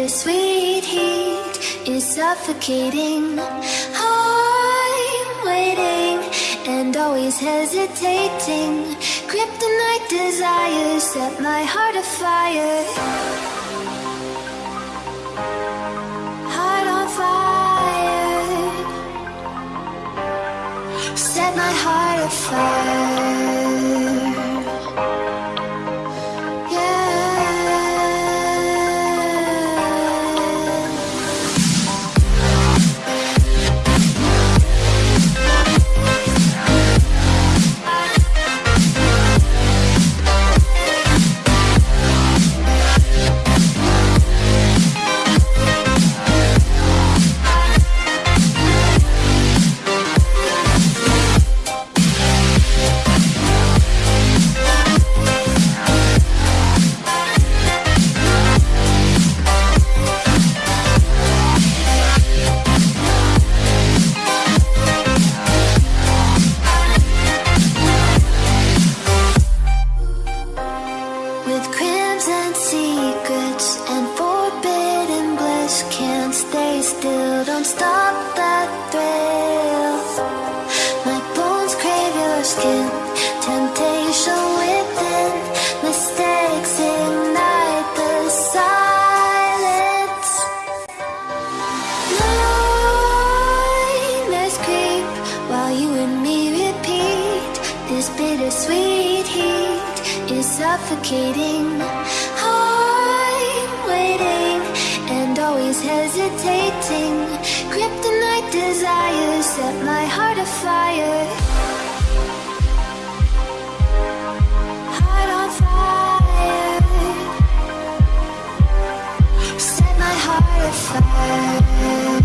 bittersweet heat is suffocating. I'm waiting and always hesitating. Kryptonite desires set my heart afire. Heart on fire. Set my heart afire. Suffocating. I'm waiting and always hesitating. Kryptonite desires set my heart afire. Heart on fire. Set my heart afire.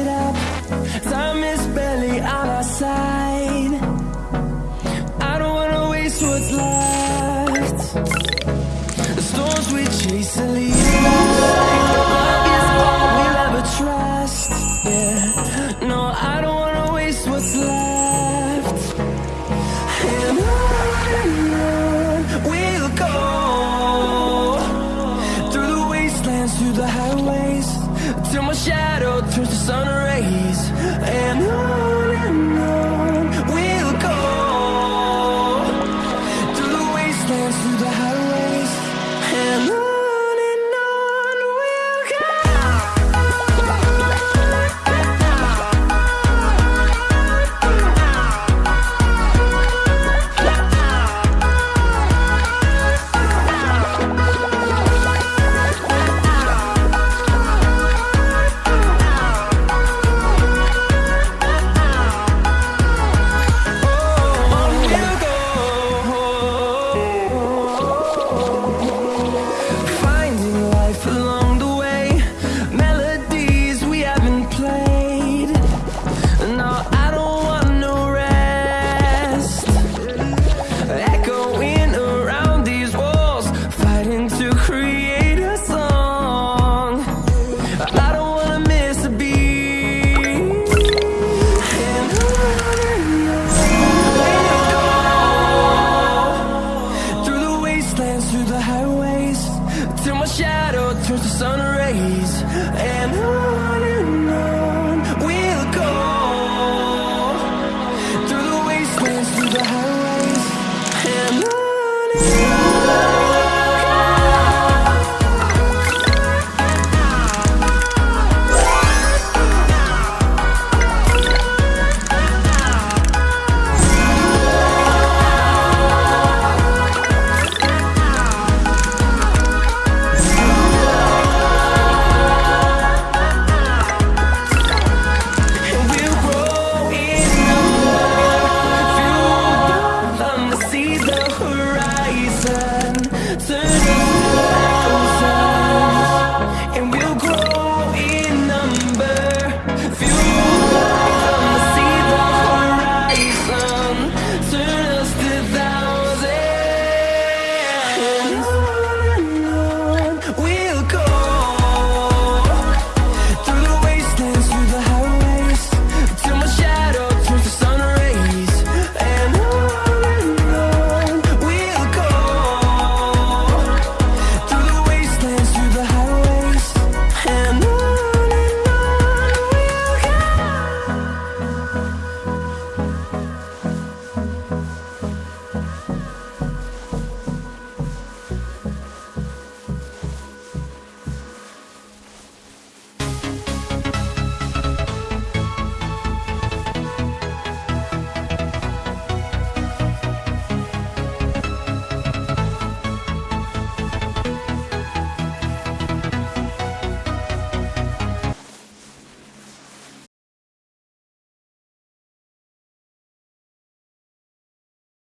it up. Time is barely on our side. I don't wanna waste what's left.